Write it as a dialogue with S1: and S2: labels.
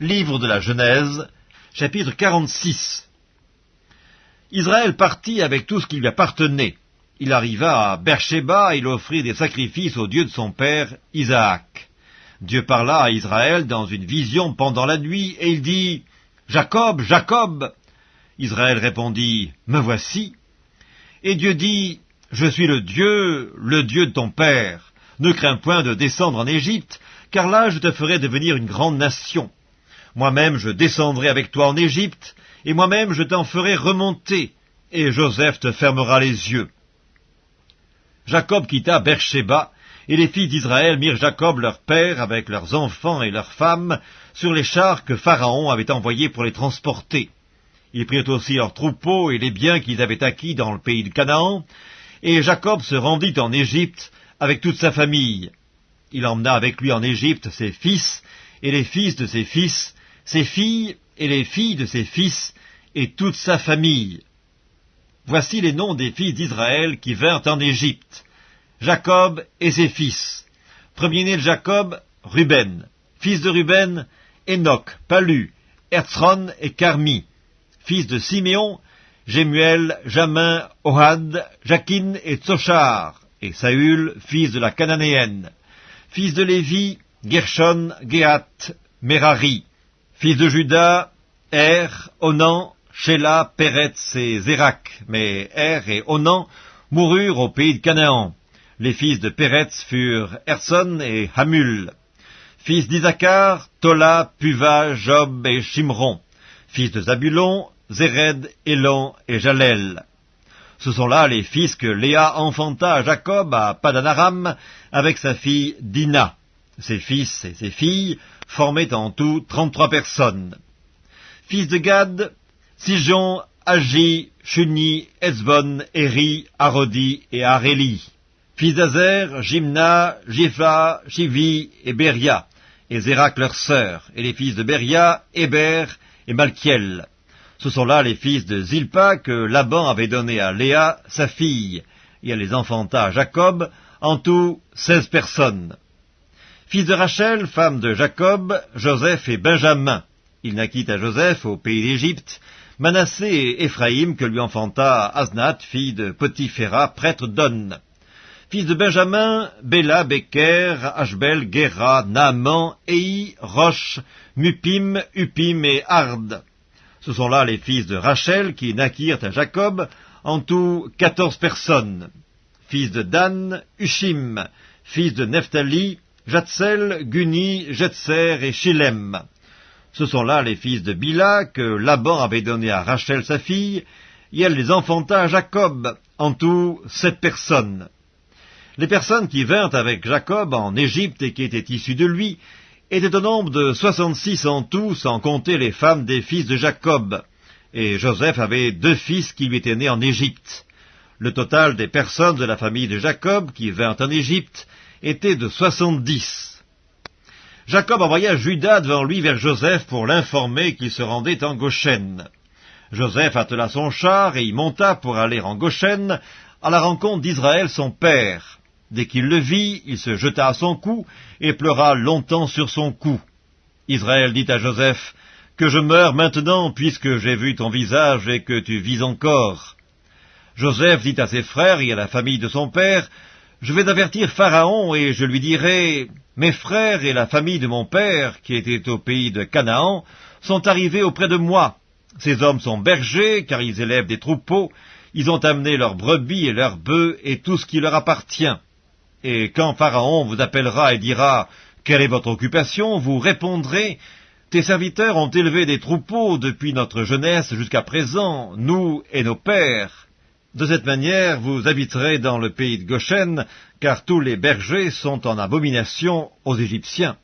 S1: Livre de la Genèse, chapitre 46 Israël partit avec tout ce qui lui appartenait. Il arriva à Beersheba et il offrit des sacrifices au Dieu de son père, Isaac. Dieu parla à Israël dans une vision pendant la nuit, et il dit, Jacob, Jacob Israël répondit, Me voici. Et Dieu dit, Je suis le Dieu, le Dieu de ton père. Ne crains point de descendre en Égypte, car là je te ferai devenir une grande nation. Moi-même je descendrai avec toi en Égypte, et moi-même je t'en ferai remonter, et Joseph te fermera les yeux. Jacob quitta Beersheba, et les filles d'Israël mirent Jacob leur père avec leurs enfants et leurs femmes sur les chars que Pharaon avait envoyés pour les transporter. Ils prirent aussi leurs troupeaux et les biens qu'ils avaient acquis dans le pays de Canaan, et Jacob se rendit en Égypte avec toute sa famille. Il emmena avec lui en Égypte ses fils et les fils de ses fils, ses filles et les filles de ses fils, et toute sa famille. Voici les noms des fils d'Israël qui vinrent en Égypte. Jacob et ses fils. Premier-né de Jacob, Ruben. Fils de Ruben, Enoch, Palu, Herzron et Carmi. Fils de Siméon, Jémuel, Jamin, Ohad, Jakin et Tsochar. Et Saül, fils de la Cananéenne. Fils de Lévi, Gershon, Gehat, Merari. Fils de Judas, Er, Onan, Sheila, Peretz et Zérak. Mais Er et Onan moururent au pays de Canaan. Les fils de Peretz furent Erson et Hamul. Fils d'Isaacar, Tola, Puva, Job et Shimron. Fils de Zabulon, Zéred, Elon et Jalel. Ce sont là les fils que Léa enfanta à Jacob à Padanaram avec sa fille Dina. Ses fils et ses filles formaient en tout trente-trois personnes. Fils de Gad, Sijon, Agi, Shuni, Ezbon, Eri, Arodi et Aréli. Fils d'Azer, Jimna, Jipha, Shivi et Beria, et Zérak leur sœur, et les fils de Beria, Héber et Malkiel. Ce sont là les fils de Zilpa que Laban avait donné à Léa, sa fille, et elle les enfanta à Jacob, en tout seize personnes. Fils de Rachel, femme de Jacob, Joseph et Benjamin. Il naquit à Joseph au pays d'Égypte, Manassé et Éphraïm que lui enfanta Asnath, fille de Potiphéra, prêtre d'On. Fils de Benjamin, Béla, Becker, Ashbel, Gera, Naaman, Ei, Roche, Mupim, Upim et Ard. Ce sont là les fils de Rachel qui naquirent à Jacob, en tout quatorze personnes. Fils de Dan, Ushim, fils de Nephtali, Jatzel, Guni, Jetser et Shilem. Ce sont là les fils de Bila que Laban avait donné à Rachel sa fille, et elle les enfanta à Jacob, en tout sept personnes. Les personnes qui vinrent avec Jacob en Égypte et qui étaient issues de lui étaient au nombre de soixante-six en tout, sans compter les femmes des fils de Jacob. Et Joseph avait deux fils qui lui étaient nés en Égypte. Le total des personnes de la famille de Jacob qui vinrent en Égypte était de soixante-dix. Jacob envoya Judas devant lui vers Joseph pour l'informer qu'il se rendait en Goshen. Joseph attela son char et y monta pour aller en Goshen à la rencontre d'Israël son père. Dès qu'il le vit, il se jeta à son cou et pleura longtemps sur son cou. Israël dit à Joseph, Que je meure maintenant, puisque j'ai vu ton visage et que tu vis encore. Joseph dit à ses frères et à la famille de son père, Je vais avertir Pharaon et je lui dirai, Mes frères et la famille de mon père, qui étaient au pays de Canaan, sont arrivés auprès de moi. Ces hommes sont bergers, car ils élèvent des troupeaux, ils ont amené leurs brebis et leurs bœufs et tout ce qui leur appartient. Et quand Pharaon vous appellera et dira « Quelle est votre occupation ?» vous répondrez « Tes serviteurs ont élevé des troupeaux depuis notre jeunesse jusqu'à présent, nous et nos pères. » De cette manière, vous habiterez dans le pays de Goshen, car tous les bergers sont en abomination aux Égyptiens.